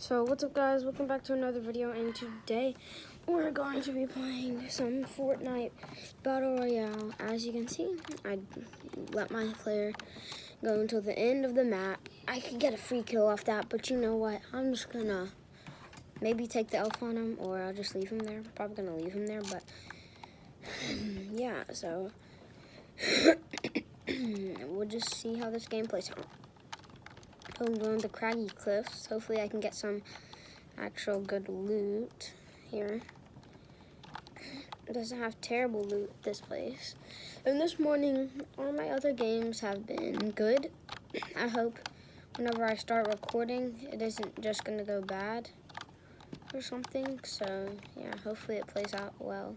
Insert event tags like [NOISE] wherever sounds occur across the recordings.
So what's up guys, welcome back to another video and today we're going to be playing some Fortnite Battle Royale. As you can see, I let my player go until the end of the map. I could get a free kill off that, but you know what, I'm just gonna maybe take the elf on him or I'll just leave him there. Probably gonna leave him there, but [SIGHS] yeah, so [COUGHS] we'll just see how this game plays out. Going to craggy cliffs. Hopefully I can get some actual good loot here. It doesn't have terrible loot, this place. And this morning, all my other games have been good. I hope whenever I start recording, it isn't just gonna go bad or something. So yeah, hopefully it plays out well.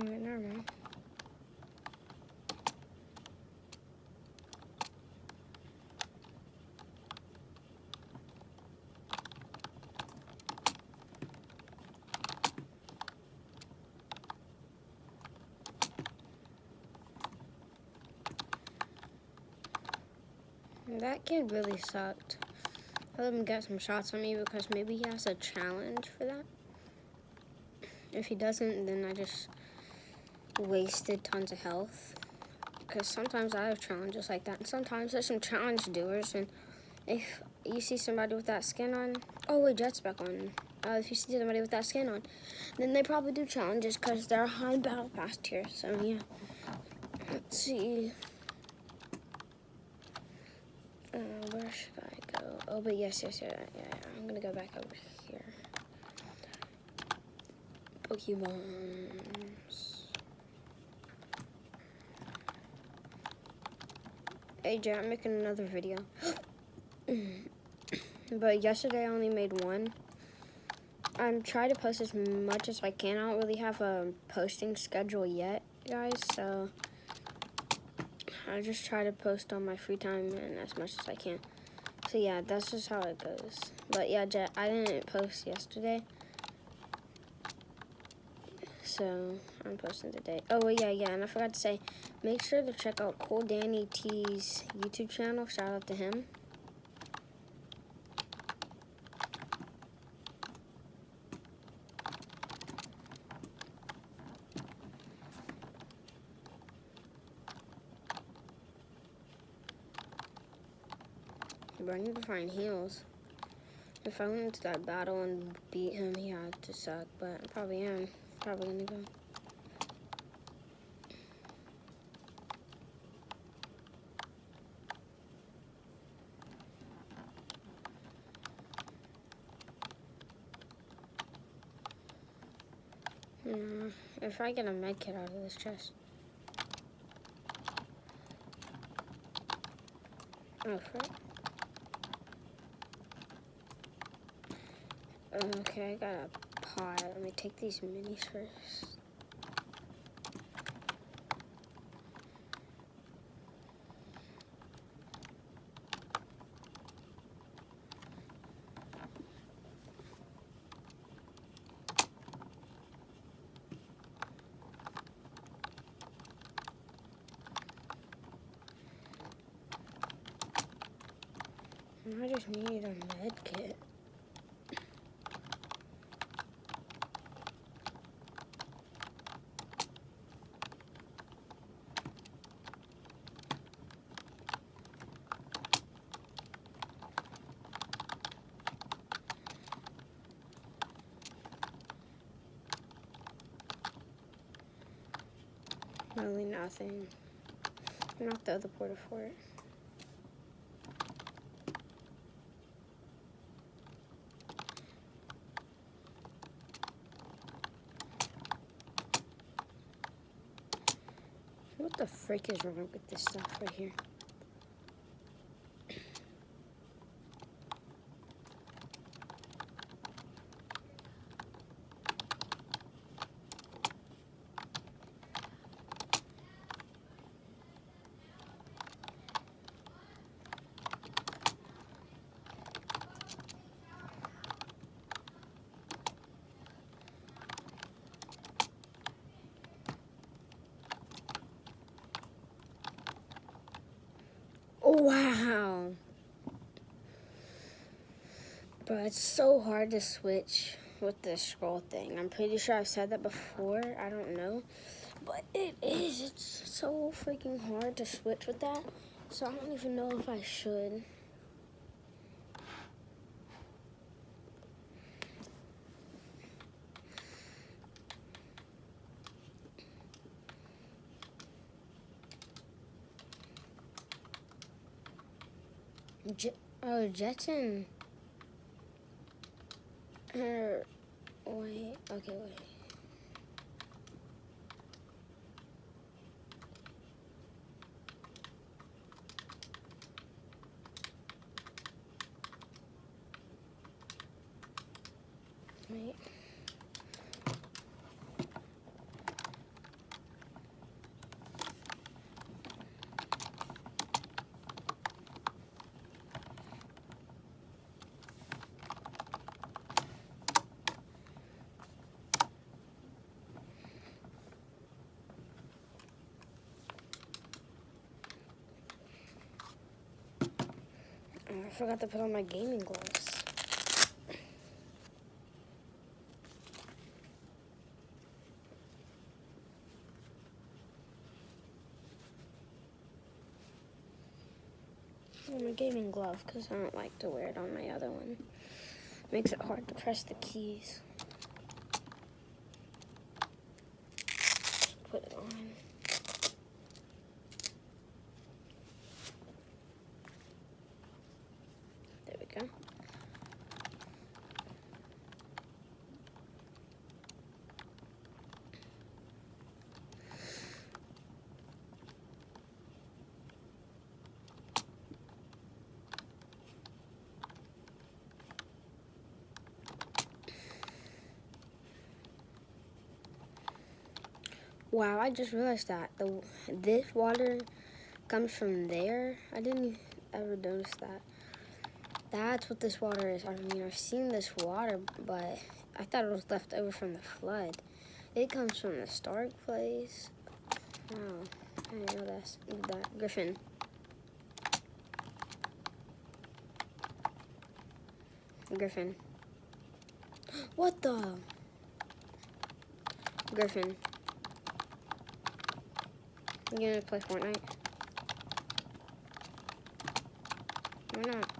Oh, never mind. That kid really sucked. Let him get some shots on me because maybe he has a challenge for that. If he doesn't, then I just wasted tons of health. Because sometimes I have challenges like that. And sometimes there's some challenge doers. And if you see somebody with that skin on, oh wait, Jet's back on. Uh, if you see somebody with that skin on, then they probably do challenges because they're high battle pass tier. So yeah. Let's see. Uh, where should I go? Oh, but yes, yes, yeah, yeah, yeah. I'm gonna go back over here. Pokemons. Jay, I'm making another video. [CLEARS THROAT] but yesterday I only made one. I'm trying to post as much as I can. I don't really have a posting schedule yet, guys, so I just try to post on my free time and as much as I can. So yeah, that's just how it goes. But yeah, I didn't post yesterday. So I'm posting today. Oh yeah, yeah, and I forgot to say, make sure to check out Cool Danny T's YouTube channel. Shout out to him. But I need to find heals. If I went into that battle and beat him, he had to suck, but I probably am probably gonna go. Hmm, if I get a med kit out of this chest. Oh, frick. Okay, I got a pot. Let me take these minis first. nothing. Not the other porta fort. What the frick is wrong with this stuff right here? Wow. But it's so hard to switch with the scroll thing. I'm pretty sure I've said that before. I don't know. But it is. It's so freaking hard to switch with that. So I don't even know if I should. J oh, Jetson. Her. Wait. Okay. Wait. Oh, I forgot to put on my gaming gloves. On my gaming glove because I don't like to wear it on my other one. Makes it hard to press the keys. Put it on. There we go. Wow, I just realized that the this water comes from there. I didn't ever notice that. That's what this water is. I mean, I've seen this water, but I thought it was left over from the flood. It comes from the Stark place. Wow, I didn't know that's that Griffin. Griffin. [GASPS] What the? Griffin. You gonna play Fortnite? Why not?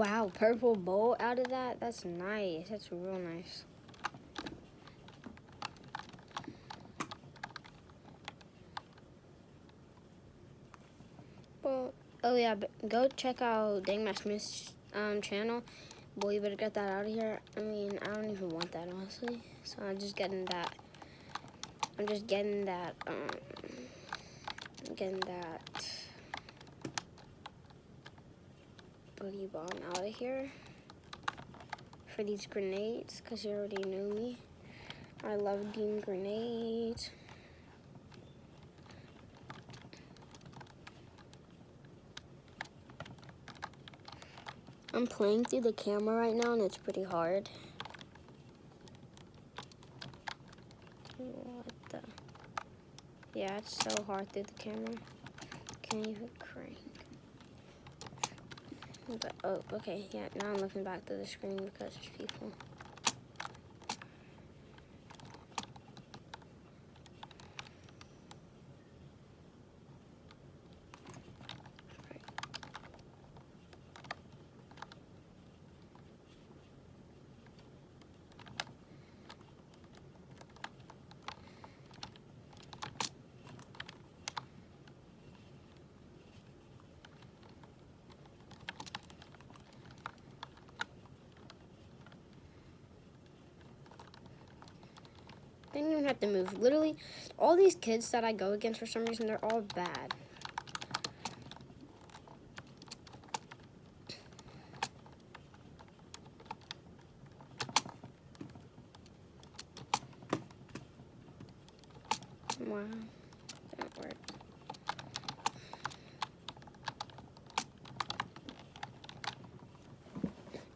Wow, purple bowl out of that? That's nice. That's real nice. Well, oh yeah, go check out Dang Matt Smith's um, channel. Boy, you better get that out of here. I mean, I don't even want that, honestly. So I'm just getting that. I'm just getting that, um, getting that boogie bomb out of here for these grenades because you already knew me. I love game grenades. I'm playing through the camera right now and it's pretty hard. What the? Yeah, it's so hard through the camera. Can't even crank. But, oh, okay, yeah, now I'm looking back to the screen because there's people. They don't even have to move. Literally, all these kids that I go against for some reason, they're all bad. Wow, that worked.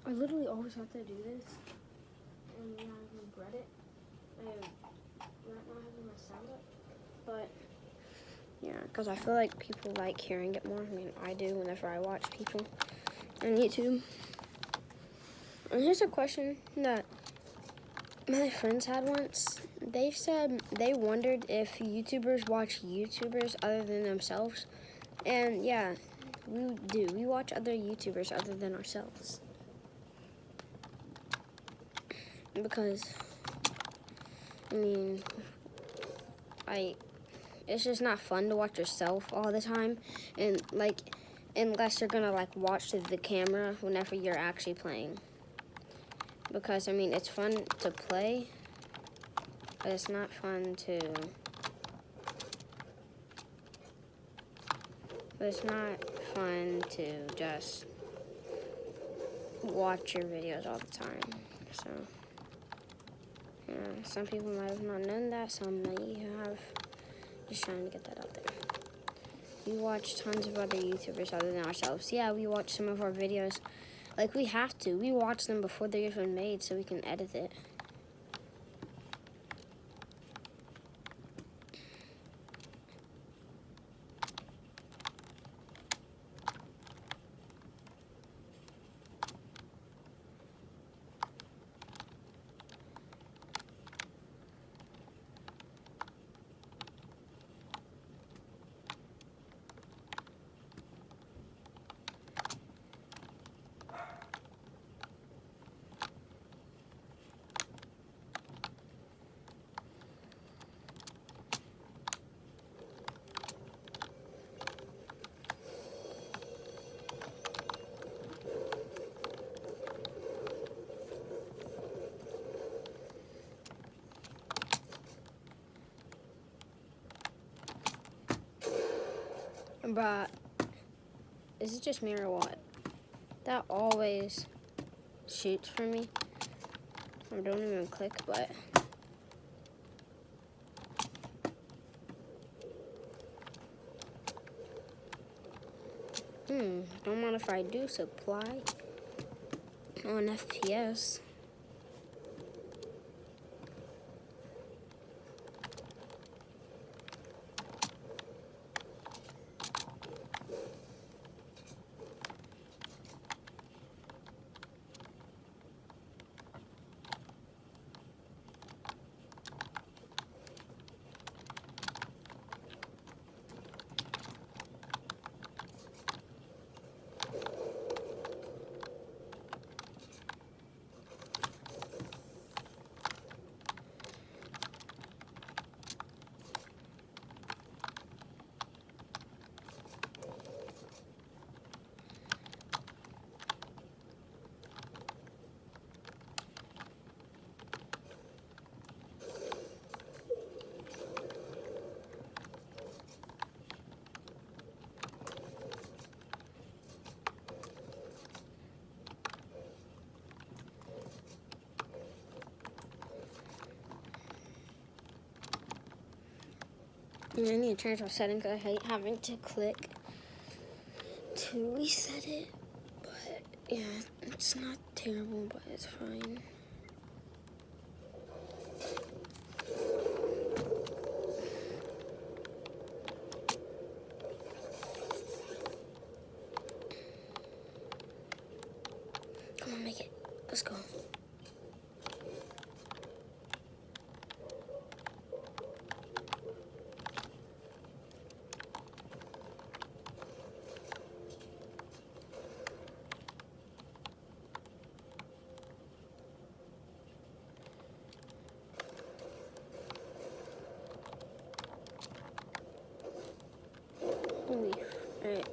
I literally always have to do this, and I regret it. I am right now having my sound up, but yeah, because I feel like people like hearing it more. I mean, I do whenever I watch people on YouTube. And here's a question that my friends had once. They said they wondered if YouTubers watch YouTubers other than themselves. And yeah, we do. We watch other YouTubers other than ourselves. Because I mean, I, it's just not fun to watch yourself all the time. And like, unless you're gonna like watch the camera whenever you're actually playing. Because I mean, it's fun to play, but it's not fun to, but it's not fun to just watch your videos all the time, so. Yeah, some people might have not known that, some may have. Just trying to get that out there. We watch tons of other YouTubers other than ourselves. Yeah, we watch some of our videos. Like, we have to. We watch them before they're even made so we can edit it. Bruh, is it just me or what? That always shoots for me. I don't even click, but... Hmm, don't mind if I do supply on FPS. And I need to change my setting because I hate having to click to reset it. But yeah, it's not terrible, but it's fine. Come on, make it. Let's go. Holy frick.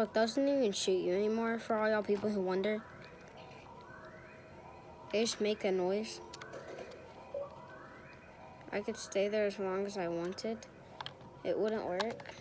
Look, doesn't even shoot you anymore for all y'all people who wonder. They just make a noise. I could stay there as long as I wanted. It wouldn't work.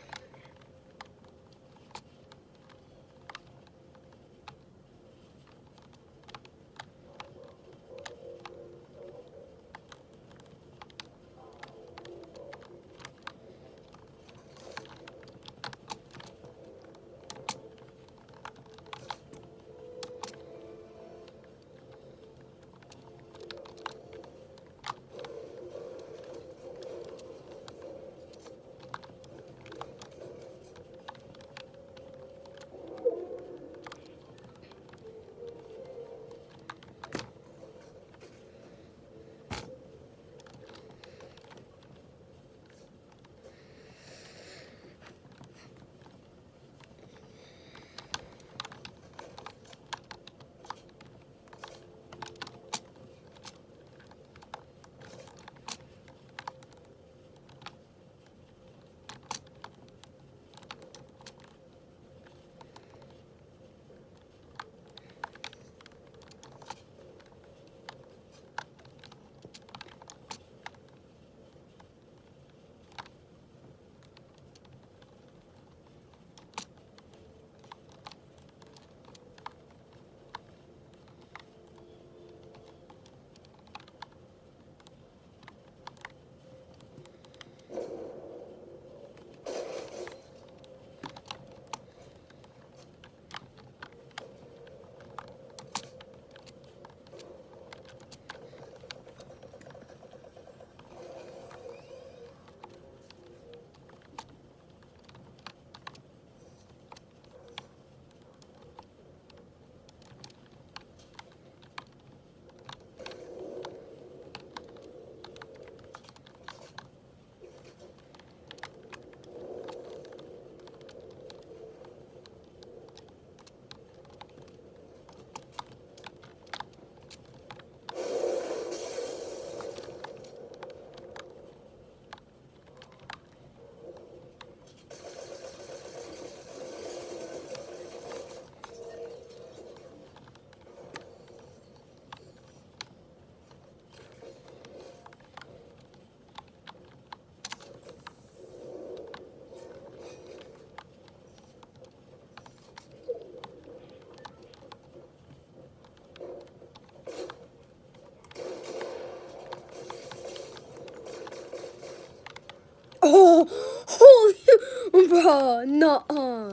Bro, [LAUGHS] no, uh,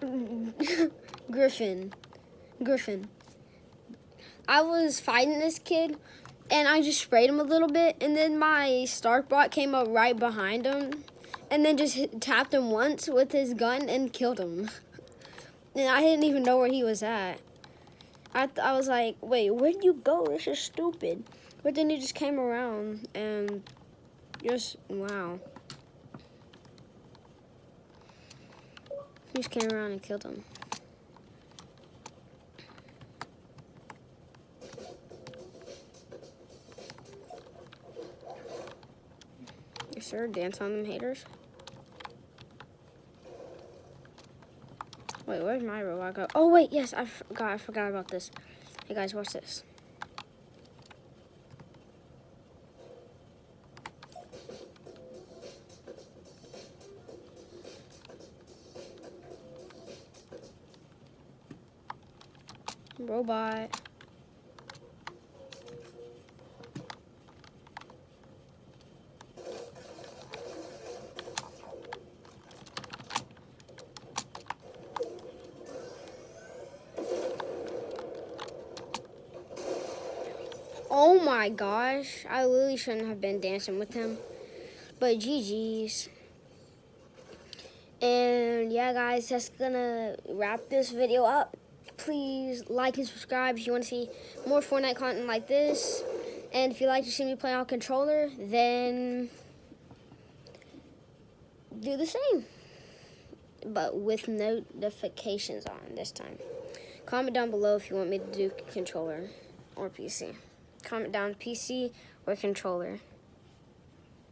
[LAUGHS] Griffin, Griffin. I was fighting this kid, and I just sprayed him a little bit, and then my Stark bot came up right behind him, and then just hit, tapped him once with his gun and killed him. [LAUGHS] And I didn't even know where he was at. I, I was like, wait, where'd you go? This is stupid. But then he just came around and just, wow. Just came around and killed him. Yes, sir. Dance on them haters. Wait, where's my robot go? Oh, wait, yes, I forgot. I forgot about this. Hey, guys, watch this. Robot. Oh my gosh. I really shouldn't have been dancing with him. But GG's. And yeah, guys, that's gonna wrap this video up. Please like and subscribe if you want to see more Fortnite content like this. And if you like to see me play on controller, then do the same. But with notifications on this time. Comment down below if you want me to do controller or PC comment down PC or controller.